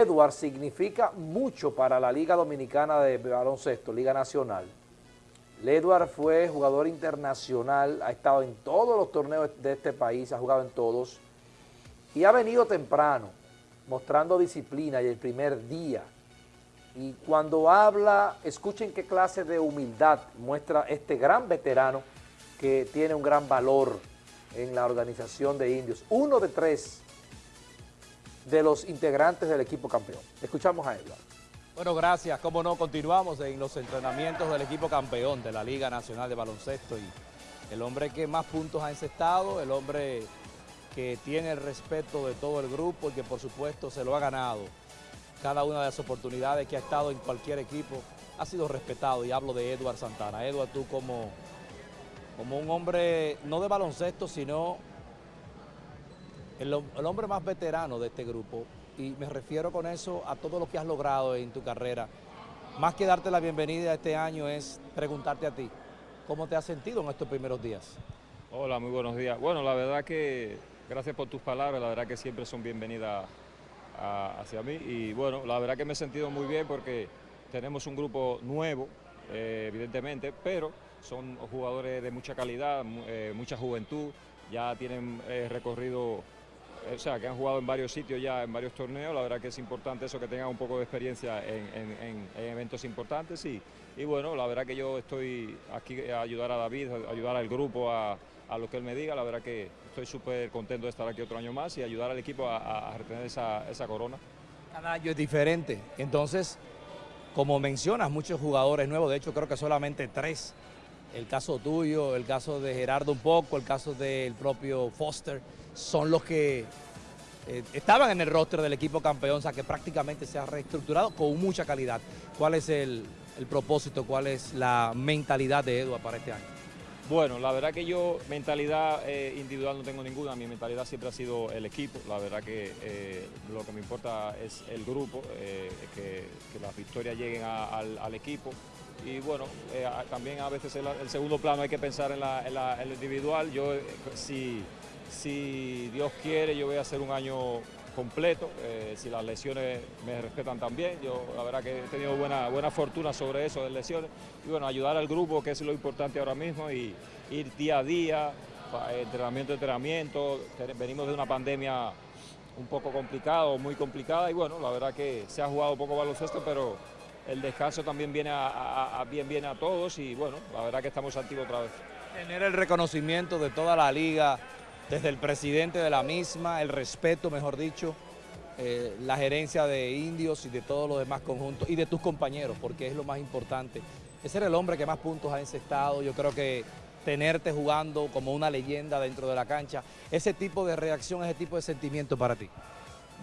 Edward significa mucho para la Liga Dominicana de Baloncesto, Liga Nacional. Edward fue jugador internacional, ha estado en todos los torneos de este país, ha jugado en todos, y ha venido temprano, mostrando disciplina y el primer día. Y cuando habla, escuchen qué clase de humildad muestra este gran veterano que tiene un gran valor en la organización de indios. Uno de tres de los integrantes del equipo campeón. Escuchamos a Edward. Bueno, gracias. Como no, continuamos en los entrenamientos del equipo campeón de la Liga Nacional de Baloncesto y el hombre que más puntos ha encestado, el hombre que tiene el respeto de todo el grupo y que por supuesto se lo ha ganado. Cada una de las oportunidades que ha estado en cualquier equipo ha sido respetado y hablo de Edward Santana. Edward, tú como, como un hombre no de baloncesto, sino el, hombre más veterano de este grupo, y me refiero con eso a todo lo que has logrado en tu carrera. Más que darte la bienvenida este año es preguntarte a ti, ¿cómo te has sentido en estos primeros días? Hola, muy buenos días. Bueno, la verdad que gracias por tus palabras, la verdad que siempre son bienvenidas hacia mí y bueno, la verdad que me he sentido muy bien porque tenemos un grupo nuevo, eh, evidentemente, pero son jugadores de mucha calidad, eh, mucha juventud, ya tienen eh, recorrido o sea, que han jugado en varios sitios ya, en varios torneos, la verdad que es importante eso, que tengan un poco de experiencia en, eventos importantes y, y, bueno, la verdad que yo estoy aquí a ayudar a David, a ayudar al grupo, a, lo que él me diga, la verdad que estoy súper contento de estar aquí otro año más y ayudar al equipo a, retener esa, esa corona. Cada año es diferente, entonces, como mencionas, muchos jugadores nuevos, de hecho creo que solamente tres, el caso tuyo, el caso de Gerardo un poco, el caso del propio Foster, son los que eh, estaban en el roster del equipo campeón, o sea que prácticamente se ha reestructurado con mucha calidad. ¿Cuál es el, propósito, cuál es la mentalidad de Edward para este año? Bueno, la verdad que yo mentalidad eh, individual no tengo ninguna, mi mentalidad siempre ha sido el equipo, la verdad que eh, lo que me importa es el grupo, que, las victorias lleguen al, equipo. Y bueno, también a veces el, segundo plano hay que pensar en, la, el individual, yo si si Dios quiere, yo voy a hacer un año completo, eh, si las lesiones me respetan también, yo la verdad que he tenido buena, buena fortuna sobre eso de lesiones, y bueno, ayudar al grupo, que es lo importante ahora mismo, y ir día a día, entrenamiento, entrenamiento, venimos de una pandemia un poco complicada, muy complicada, y bueno, la verdad que se ha jugado poco baloncesto, pero el descanso también viene bien viene a todos, y bueno, la verdad que estamos activos otra vez. Tener el reconocimiento de toda la liga, desde el presidente de la misma, el respeto, mejor dicho, eh, la gerencia de indios y de todos los demás conjuntos y de tus compañeros, porque es lo más importante. Ese era el hombre que más puntos ha encestado, yo creo que tenerte jugando como una leyenda dentro de la cancha, ese tipo de reacción, ese tipo de sentimiento para ti.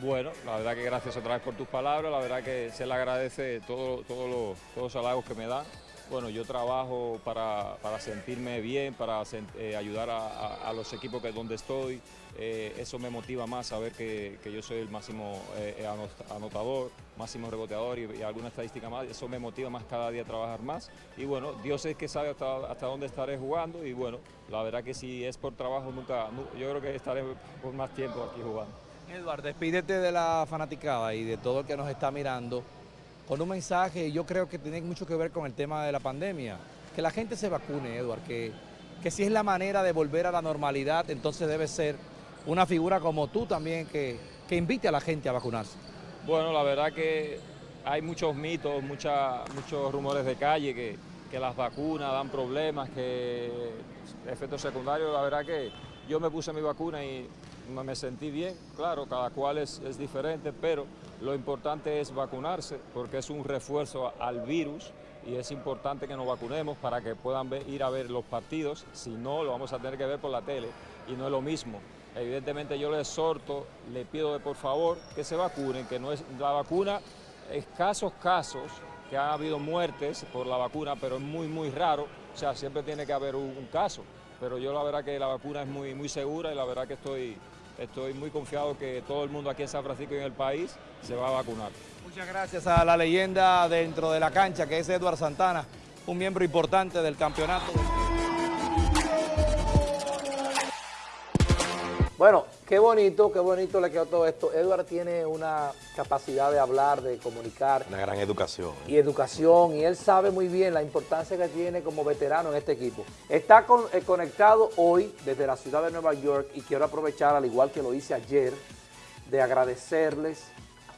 Bueno, la verdad que gracias otra vez por tus palabras, la verdad que se le agradece todo, todo los, todos los halagos que me dan bueno, yo trabajo para, sentirme bien, para eh, ayudar a, los equipos que donde estoy. Eh, eso me motiva más saber que, yo soy el máximo eh, anotador, máximo reboteador y, alguna estadística más. Eso me motiva más cada día a trabajar más. Y bueno, Dios es que sabe hasta, hasta dónde estaré jugando y bueno, la verdad que si es por trabajo nunca, yo creo que estaré por más tiempo aquí jugando. Eduardo, despídete de la fanaticada y de todo el que nos está mirando con un mensaje, yo creo que tiene mucho que ver con el tema de la pandemia. Que la gente se vacune, Eduard, que, que si es la manera de volver a la normalidad, entonces debe ser una figura como tú también que, que invite a la gente a vacunarse. Bueno, la verdad que hay muchos mitos, mucha, muchos rumores de calle que, que las vacunas dan problemas, que efectos secundarios, la verdad que yo me puse mi vacuna y me sentí bien, claro, cada cual es, es, diferente, pero lo importante es vacunarse porque es un refuerzo al virus y es importante que nos vacunemos para que puedan ir a ver los partidos, si no lo vamos a tener que ver por la tele y no es lo mismo. Evidentemente yo les exhorto, le pido de por favor que se vacunen, que no es la vacuna, escasos casos que ha habido muertes por la vacuna, pero es muy muy raro, o sea, siempre tiene que haber un, un caso, pero yo la verdad que la vacuna es muy, muy segura y la verdad que estoy estoy muy confiado que todo el mundo aquí en San Francisco y en el país se va a vacunar. Muchas gracias a la leyenda dentro de la cancha, que es Eduard Santana, un miembro importante del campeonato. Bueno, qué bonito, qué bonito le quedó todo esto. Edward tiene una capacidad de hablar, de comunicar. Una gran educación. ¿eh? Y educación, y él sabe muy bien la importancia que tiene como veterano en este equipo. Está eh, conectado hoy desde la ciudad de Nueva York y quiero aprovechar, al igual que lo hice ayer, de agradecerles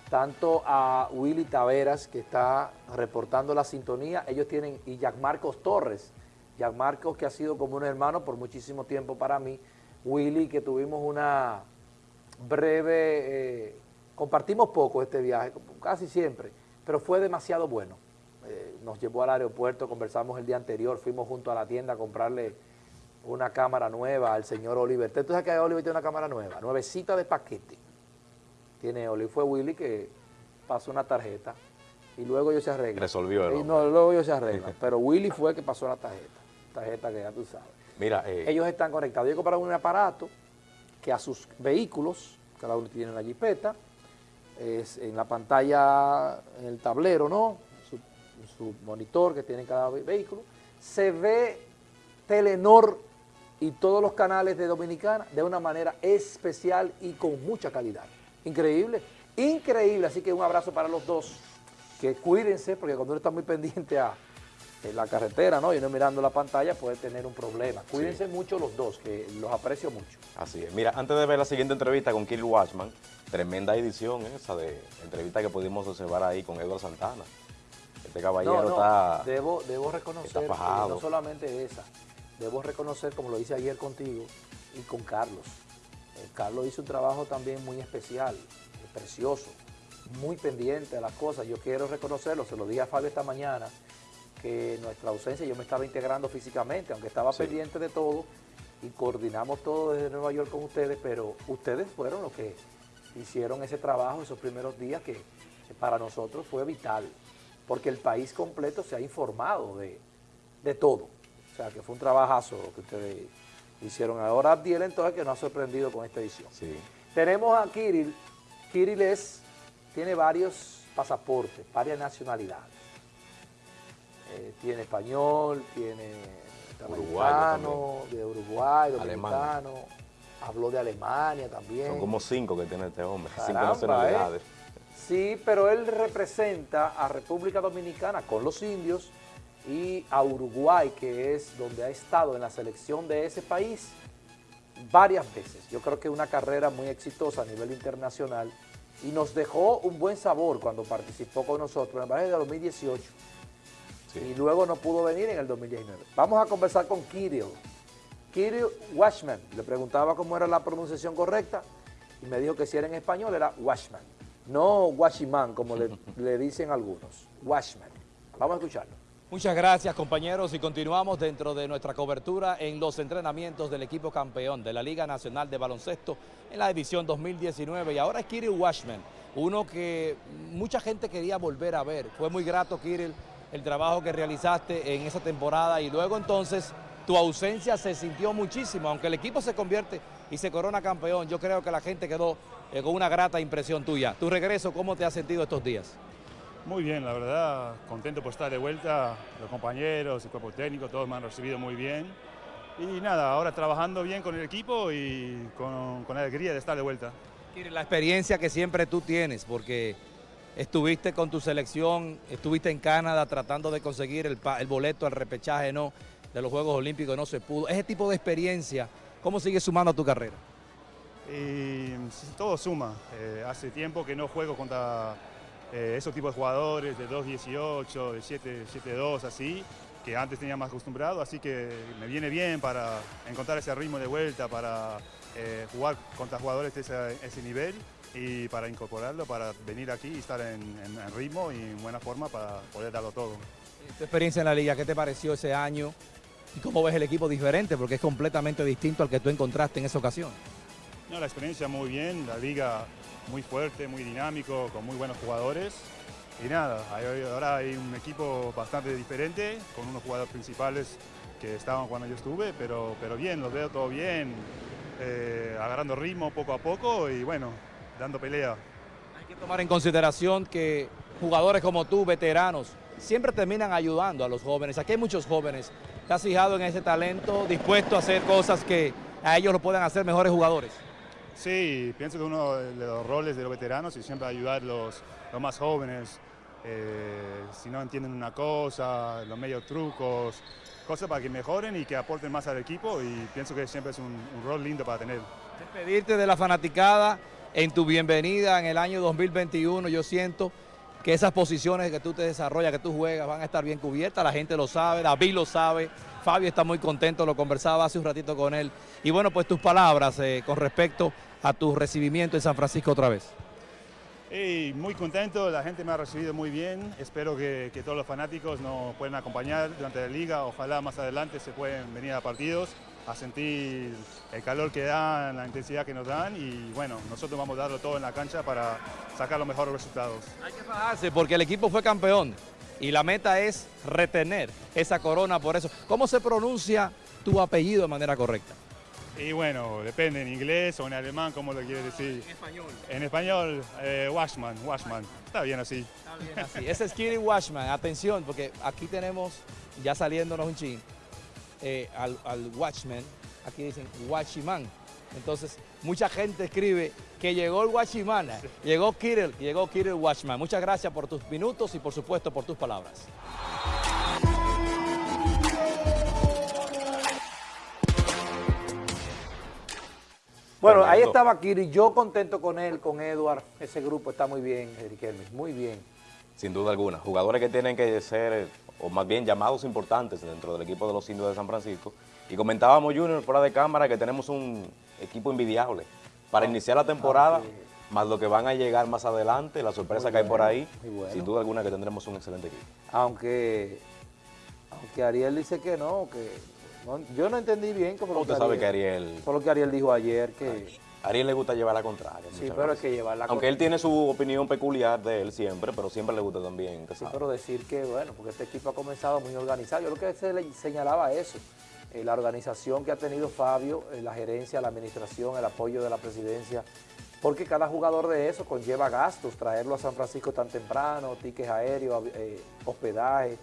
tanto a Willy Taveras, que está reportando la sintonía, ellos tienen, y Jack Marcos Torres, Jack Marcos que ha sido como un hermano por muchísimo tiempo para mí, Willy, que tuvimos una breve, eh, compartimos poco este viaje, casi siempre, pero fue demasiado bueno. Eh, nos llevó al aeropuerto, conversamos el día anterior, fuimos junto a la tienda a comprarle una cámara nueva al señor Oliver. ¿Tú sabes que Oliver tiene una cámara nueva? Nuevecita de paquete. Tiene Oliver. Fue Willy que pasó una tarjeta y luego ellos se arreglan. Resolvió el No, luego ellos se arreglan. pero Willy fue el que pasó la tarjeta. Tarjeta que ya tú sabes. Mira, eh, ellos están conectados. Ellos compraron un aparato que a sus vehículos, cada uno tiene una jipeta, es en la pantalla, en el tablero, ¿no? Su, su monitor que tiene cada vehículo, se ve Telenor y todos los canales de Dominicana de una manera especial y con mucha calidad. Increíble, increíble. Así que un abrazo para los dos. Que cuídense, porque cuando uno está muy pendiente a en la carretera, ¿no? Y no mirando la pantalla puede tener un problema. Cuídense mucho los dos, que los aprecio mucho. Así es. Mira, antes de ver la siguiente entrevista con Kill Watchman, tremenda edición esa de entrevista que pudimos observar ahí con Eduardo Santana. Este caballero está Debo, debo reconocer, no solamente esa, debo reconocer, como lo hice ayer contigo y con Carlos. Eh, Carlos hizo un trabajo también muy especial, precioso, muy pendiente de las cosas. Yo quiero reconocerlo, se lo dije a Fabio esta mañana, que nuestra ausencia, yo me estaba integrando físicamente, aunque estaba pendiente de todo, y coordinamos todo desde Nueva York con ustedes, pero ustedes fueron los que hicieron ese trabajo esos primeros días que, para nosotros fue vital, porque el país completo se ha informado de, todo. O sea, que fue un trabajazo lo que ustedes hicieron. Ahora Abdiel entonces que nos ha sorprendido con esta edición. Tenemos a Kirill. Kirill es, tiene varios pasaportes, varias nacionalidades. Eh, tiene español, tiene uruguayo de Uruguay, dominicano, habló de Alemania también. Son como cinco que tiene este hombre, cinco nacionalidades. Sí, pero él representa a República Dominicana con los indios y a Uruguay, que es donde ha estado en la selección de ese país varias veces. Yo creo que una carrera muy exitosa a nivel internacional y nos dejó un buen sabor cuando participó con nosotros en el de 2018 y luego no pudo venir en el 2019. Vamos a conversar con Kirill. Kirill Washman. Le preguntaba cómo era la pronunciación correcta y me dijo que si era en español era Washman. No Washiman, como le, le dicen algunos. Washman. Vamos a escucharlo. Muchas gracias compañeros y continuamos dentro de nuestra cobertura en los entrenamientos del equipo campeón de la Liga Nacional de Baloncesto en la edición 2019 y ahora es Kirill Washman, uno que mucha gente quería volver a ver. Fue muy grato Kirill el trabajo que realizaste en esa temporada y luego entonces tu ausencia se sintió muchísimo, aunque el equipo se convierte y se corona campeón, yo creo que la gente quedó eh, con una grata impresión tuya. Tu regreso, ¿cómo te has sentido estos días? Muy bien, la verdad, contento por estar de vuelta, los compañeros, el cuerpo técnico, todos me han recibido muy bien. Y nada, ahora trabajando bien con el equipo y con, con alegría de estar de vuelta. La experiencia que siempre tú tienes, porque estuviste con tu selección, estuviste en Canadá tratando de conseguir el, boleto al repechaje no, de los Juegos Olímpicos, no se pudo. Ese tipo de experiencia, ¿cómo sigue sumando a tu carrera? Y, todo suma. Eh, hace tiempo que no juego contra eh, esos tipos de jugadores de 2.18, de 7.2, así, que antes tenía más acostumbrado, así que me viene bien para encontrar ese ritmo de vuelta, para eh, jugar contra jugadores de ese nivel y para incorporarlo, para venir aquí y estar en, ritmo y en buena forma para poder darlo todo. Tu experiencia en la liga, ¿qué te pareció ese año? ¿Y cómo ves el equipo diferente? Porque es completamente distinto al que tú encontraste en esa ocasión. No, la experiencia muy bien, la liga muy fuerte, muy dinámico, con muy buenos jugadores. Y nada, ahora hay un equipo bastante diferente, con unos jugadores principales que estaban cuando yo estuve, pero, pero bien, los veo todo bien, eh, agarrando ritmo poco a poco y bueno, dando pelea. Hay que tomar en consideración que jugadores como tú, veteranos, siempre terminan ayudando a los jóvenes. Aquí hay muchos jóvenes. ¿Te has fijado en ese talento, dispuesto a hacer cosas que a ellos lo puedan hacer mejores jugadores? Sí, pienso que uno de los roles de los veteranos es siempre ayudar a los, los más jóvenes, eh, si no entienden una cosa, los medios trucos, cosas para que mejoren y que aporten más al equipo y pienso que siempre es un, rol lindo para tener. Despedirte de la fanaticada en tu bienvenida en el año 2021, yo siento que esas posiciones que tú te desarrollas, que tú juegas, van a estar bien cubiertas, la gente lo sabe, David lo sabe, Fabio está muy contento, lo conversaba hace un ratito con él. Y bueno, pues tus palabras eh, con respecto a tu recibimiento en San Francisco otra vez. Muy contento, la gente me ha recibido muy bien, espero que, todos los fanáticos nos puedan acompañar durante la liga, ojalá más adelante se pueden venir a partidos a sentir el calor que dan, la intensidad que nos dan y bueno, nosotros vamos a darlo todo en la cancha para sacar los mejores resultados. Hay que fajarse porque el equipo fue campeón y la meta es retener esa corona por eso. ¿Cómo se pronuncia tu apellido de manera correcta? Y bueno, depende en inglés o en alemán, ¿cómo lo quieres decir? En español. En español, eh, Washman, Washman. Está bien así. Está bien así. Ese es Kiri Washman. Atención, porque aquí tenemos, ya saliéndonos un chin, eh, al, al, Watchman, aquí dicen Watchman. Entonces, mucha gente escribe que llegó el Watchman, llegó Kirill, llegó Kirill Watchman. Muchas gracias por tus minutos y por supuesto por tus palabras. Bueno, ahí estaba Kiri, yo contento con él, con Edward, ese grupo está muy bien, Eric muy bien. Sin duda alguna, jugadores que tienen que ser, o más bien llamados importantes dentro del equipo de los indios de San Francisco. Y comentábamos, Junior, fuera de cámara, que tenemos un equipo envidiable para Ah, iniciar la temporada, más lo que van a llegar más adelante, la sorpresa Muy que hay por ahí, bueno. sin duda alguna que tendremos un excelente equipo. Aunque, aunque Ariel dice que no, que no- yo no entendí bien cómo ¿Cómo usted sabe que Ariel, Fue lo que Ariel dijo ayer, que a Ariel le gusta llevar la contraria? sí, pero veces. que llevar la Aunque él tiene su opinión peculiar de él siempre, pero siempre le gusta también. Sí, sabe. pero decir que, bueno, porque este equipo ha comenzado muy organizado. Yo lo que se le señalaba eso, eh, la organización que ha tenido Fabio, eh, la gerencia, la administración, el apoyo de la presidencia, porque cada jugador de eso conlleva gastos, traerlo a San Francisco tan temprano, tickets aéreos, eh, hospedaje.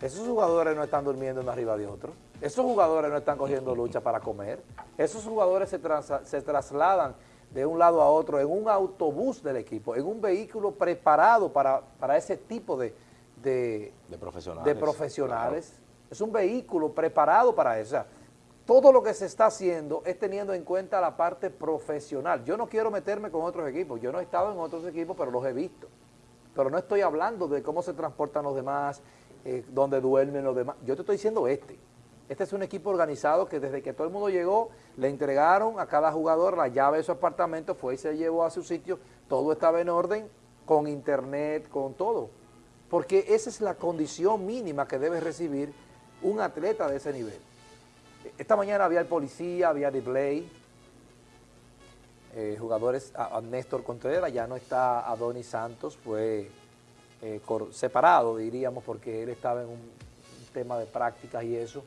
Esos jugadores no están durmiendo uno arriba de otro. Esos jugadores no están cogiendo lucha para comer. Esos jugadores se, trasladan de un lado a otro en un autobús del equipo, en un vehículo preparado para, para ese tipo de, de, De profesionales. de profesionales. Es un vehículo preparado para eso. O sea, todo lo que se está haciendo es teniendo en cuenta la parte profesional. Yo no quiero meterme con otros equipos. Yo no he estado en otros equipos, pero los he visto. Pero no estoy hablando de cómo se transportan los demás, eh, dónde duermen los demás. Yo te estoy diciendo este. Este es un equipo organizado que desde que todo el mundo llegó, le entregaron a cada jugador la llave de su apartamento, fue y se llevó a su sitio, todo estaba en orden, con internet, con todo. Porque esa es la condición mínima que debe recibir un atleta de ese nivel. Esta mañana había el policía, había replay, eh, jugadores, a, Néstor Contreras, ya no está Adonis Santos, fue eh, separado, diríamos, porque él estaba en un, un tema de prácticas y eso,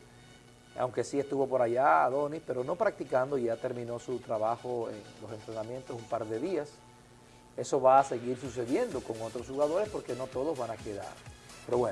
aunque sí estuvo por allá Adonis, pero no practicando, ya terminó su trabajo en los entrenamientos un par de días. Eso va a seguir sucediendo con otros jugadores porque no todos van a quedar. Pero bueno.